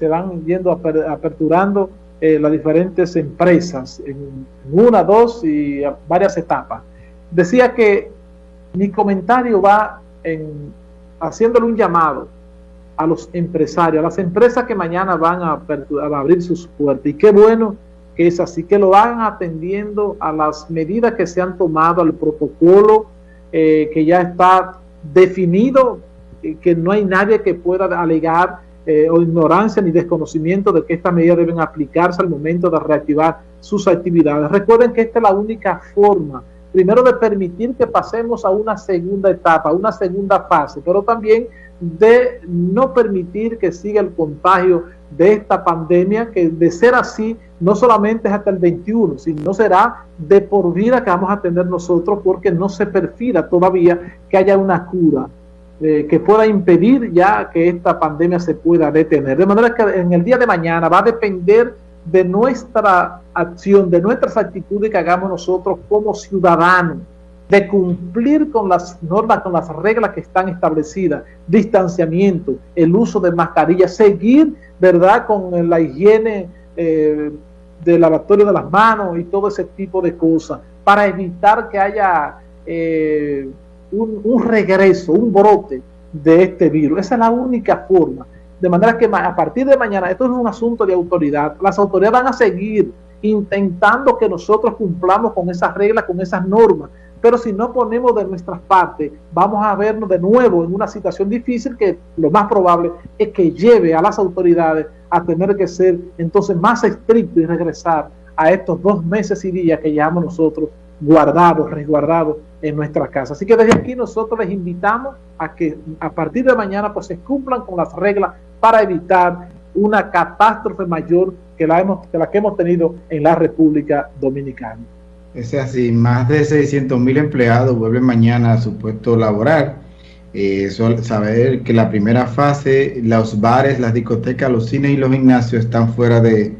se van yendo aperturando eh, las diferentes empresas en, una, dos y varias etapas. Decía que mi comentario va en haciéndole un llamado a los empresarios, a las empresas que mañana van a, abrir sus puertas. Y qué bueno que es así, que lo hagan atendiendo a las medidas que se han tomado, al protocolo eh, que ya está definido, que no hay nadie que pueda alegar eh, o ignorancia ni desconocimiento de que estas medidas deben aplicarse al momento de reactivar sus actividades. Recuerden que esta es la única forma, primero de permitir que pasemos a una segunda etapa, una segunda fase, pero también de no permitir que siga el contagio de esta pandemia, que de ser así, no solamente es hasta el 21, sino será de por vida que vamos a tener nosotros porque no se perfila todavía que haya una cura eh, que pueda impedir ya que esta pandemia se pueda detener. De manera que en el día de mañana va a depender de nuestra acción, de nuestras actitudes que hagamos nosotros como ciudadanos, de cumplir con las normas, con las reglas que están establecidas, distanciamiento, el uso de mascarillas, seguir, ¿verdad?, con la higiene eh, del lavatorio de las manos y todo ese tipo de cosas, para evitar que haya eh, un, un, regreso, un brote de este virus. Esa es la única forma. De manera que a partir de mañana, esto es un asunto de autoridad, las autoridades van a seguir intentando que nosotros cumplamos con esas reglas, con esas normas, pero si no ponemos de nuestra parte, vamos a vernos de nuevo en una situación difícil que lo más probable es que lleve a las autoridades a tener que ser entonces más estricto y regresar a estos dos meses y días que llevamos nosotros guardados, resguardados en nuestra casa. Así que desde aquí nosotros les invitamos a que a partir de mañana pues se cumplan con las reglas para evitar una catástrofe mayor que la, hemos, que la que hemos tenido en la República Dominicana. Es así, más de 600 mil empleados vuelven mañana a su puesto laboral. Eh, saber que la primera fase, los bares, las discotecas, los cines y los gimnasios están fuera de,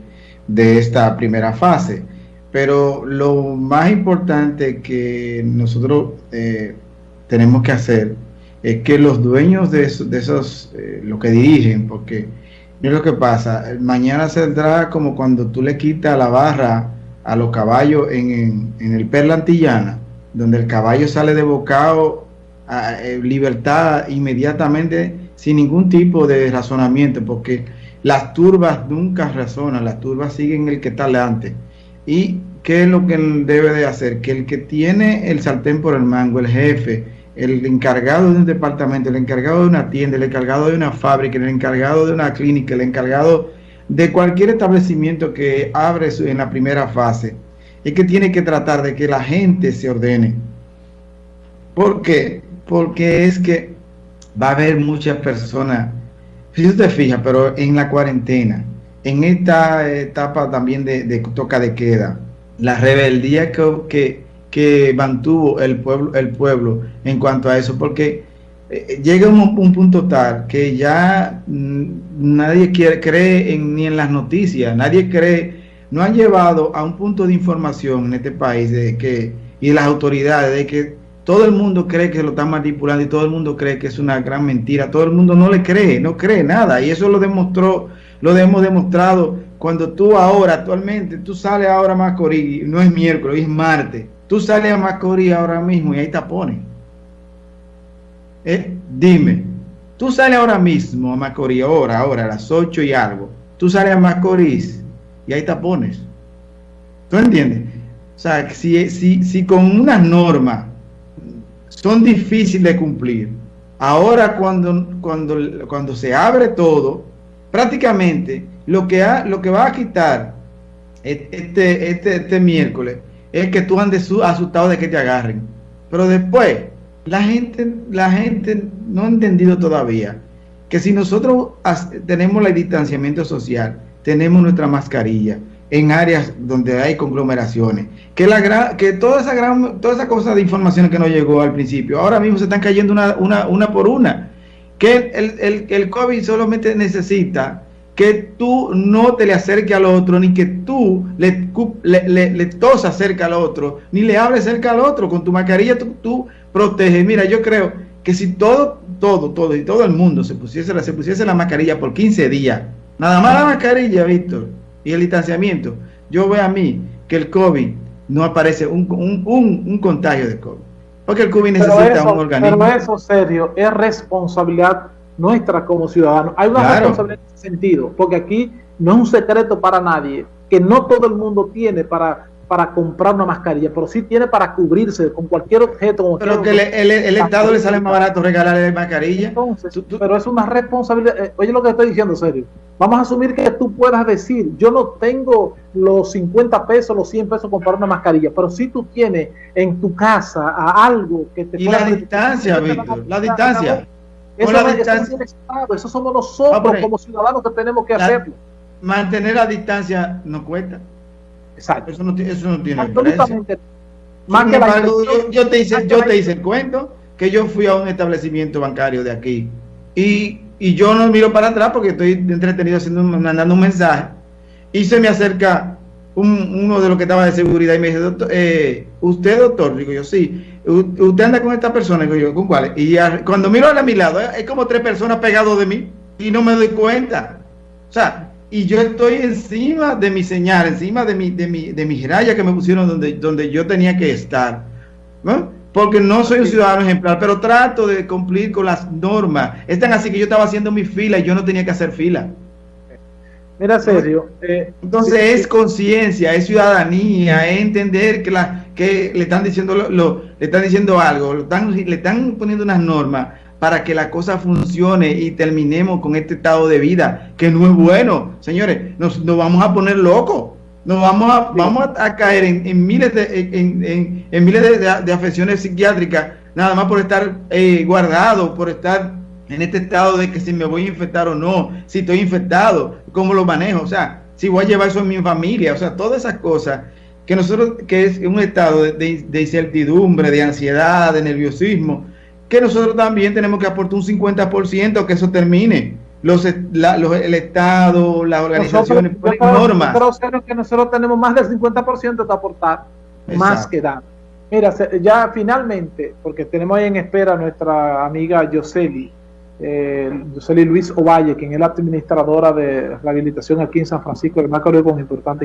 esta primera fase. Pero lo más importante que nosotros eh, tenemos que hacer es que los dueños de, esos, eh, lo que dirigen, porque es lo que pasa, mañana entra como cuando tú le quitas la barra a los caballos en, el Perla Antillana, donde el caballo sale de bocado a, eh, libertad inmediatamente sin ningún tipo de razonamiento, porque las turbas nunca razonan, las turbas siguen el que está delante. ¿Y qué es lo que debe de hacer? Que el que tiene el sartén por el mango, el jefe, el encargado de un departamento, el encargado de una tienda, el encargado de una fábrica, el encargado de una clínica, el encargado de cualquier establecimiento que abre en la primera fase es que tiene que tratar de que la gente se ordene. ¿Por qué? Porque es que va a haber muchas personas, si usted fija, pero en la cuarentena, en esta etapa también de, toca de queda, la rebeldía que, que, que mantuvo el pueblo, el pueblo en cuanto a eso, porque eh, llega un, un, punto tal que ya mm, nadie quiere, cree en, ni en las noticias, nadie cree, no han llevado a un punto de información en este país de que, y las autoridades de que todo el mundo cree que lo están manipulando y todo el mundo cree que es una gran mentira, todo el mundo no le cree, no cree nada y eso lo demostró, lo hemos demostrado cuando tú ahora, actualmente, tú sales ahora a Macorís, no es miércoles, es martes, tú sales a Macorís ahora mismo y ahí te ponen eh, dime, tú sales ahora mismo a Macorís, ahora, ahora, a las 8 y algo, tú sales a Macorís y hay tapones. ¿Tú entiendes? O sea, si, si, si con unas normas son difíciles de cumplir, ahora cuando, cuando, cuando se abre todo, prácticamente lo que, ha, lo que va a quitar este, este, este miércoles es que tú andes asustado de que te agarren. Pero después, la gente, la gente no ha entendido todavía que si nosotros tenemos el distanciamiento social, tenemos nuestra mascarilla en áreas donde hay conglomeraciones, que la que toda esa gran, toda esa cosa de información que nos llegó al principio, ahora mismo se están cayendo una, una, una por una, que el, el, el COVID solamente necesita que tú no te le acerques al otro, ni que tú le, le, le, tosas cerca al otro, ni le hables cerca al otro. Con tu mascarilla tú, tú proteges. Mira, yo creo que si todo, todo, todo y todo el mundo se pusiese, se pusiese la mascarilla por 15 días, Nada más la mascarilla, Víctor, y el distanciamiento. Yo veo a mí que el COVID no aparece un, un, contagio de COVID. Porque el COVID necesita un organismo. Pero eso, serio, es responsabilidad nuestra como ciudadanos. Hay una responsabilidad en ese sentido, porque aquí no es un secreto para nadie que no todo el mundo tiene para para comprar una mascarilla, pero sí tiene para cubrirse con cualquier objeto. pero que el, Estado le sale más barato regalarle mascarilla. Entonces, pero es una responsabilidad. Eh, oye lo que estoy diciendo, serio. Vamos a asumir que tú puedas decir, yo no tengo los 50 pesos, los 100 pesos para comprar una mascarilla, pero si tú tienes en tu casa a algo que te... Y la distancia, Víctor, la distancia. Eso, la distancia. eso somos nosotros como ciudadanos que tenemos que hacerlo. Mantener la distancia no cuesta. Exacto. Eso no, eso no tiene Absolutamente. Más que yo, te hice, yo te hice el cuento que yo fui a un establecimiento bancario de aquí y, y yo no miro para atrás porque estoy entretenido haciendo, mandando un mensaje y se me acerca uno de los que estaba de seguridad y me dice, doctor, eh, ¿usted doctor? Digo yo, sí. ¿Usted anda con esta persona? Digo yo, ¿con cuál? Y cuando miro a mi lado, es como tres personas pegados de mí y no me doy cuenta. O sea, y yo estoy encima de mi señal, encima de mi, de mi, de mi raya que me pusieron donde, donde yo tenía que estar. Porque no soy un ciudadano ejemplar, pero trato de cumplir con las normas. Es tan así que yo estaba haciendo mi fila y yo no tenía que hacer fila. Mira, serio. Eh, Entonces es conciencia, es ciudadanía, es entender que, la, que le están diciendo lo, le están diciendo algo, le están poniendo unas normas para que la cosa funcione y terminemos con este estado de vida que no es bueno. Señores, nos, vamos a poner locos. Nos vamos a, vamos a, caer en, miles de, en, miles de, afecciones psiquiátricas, nada más por estar eh, guardado, por estar en este estado de que si me voy a infectar o no, si estoy infectado, cómo lo manejo, o sea, si voy a llevar eso en mi familia, o sea, todas esas cosas que nosotros, que es un estado de, de incertidumbre, de ansiedad, de nerviosismo, que nosotros también tenemos que aportar un 50% que eso termine. Los, el Estado, las organizaciones, nosotros, normas. Nosotros, que nosotros tenemos más del 50% de aportar, más que dar. Mira, ya finalmente, porque tenemos ahí en espera a nuestra amiga Yoseli, eh, Yoseli Luis Ovalle, quien es la administradora de rehabilitación aquí en San Francisco, de más con importantes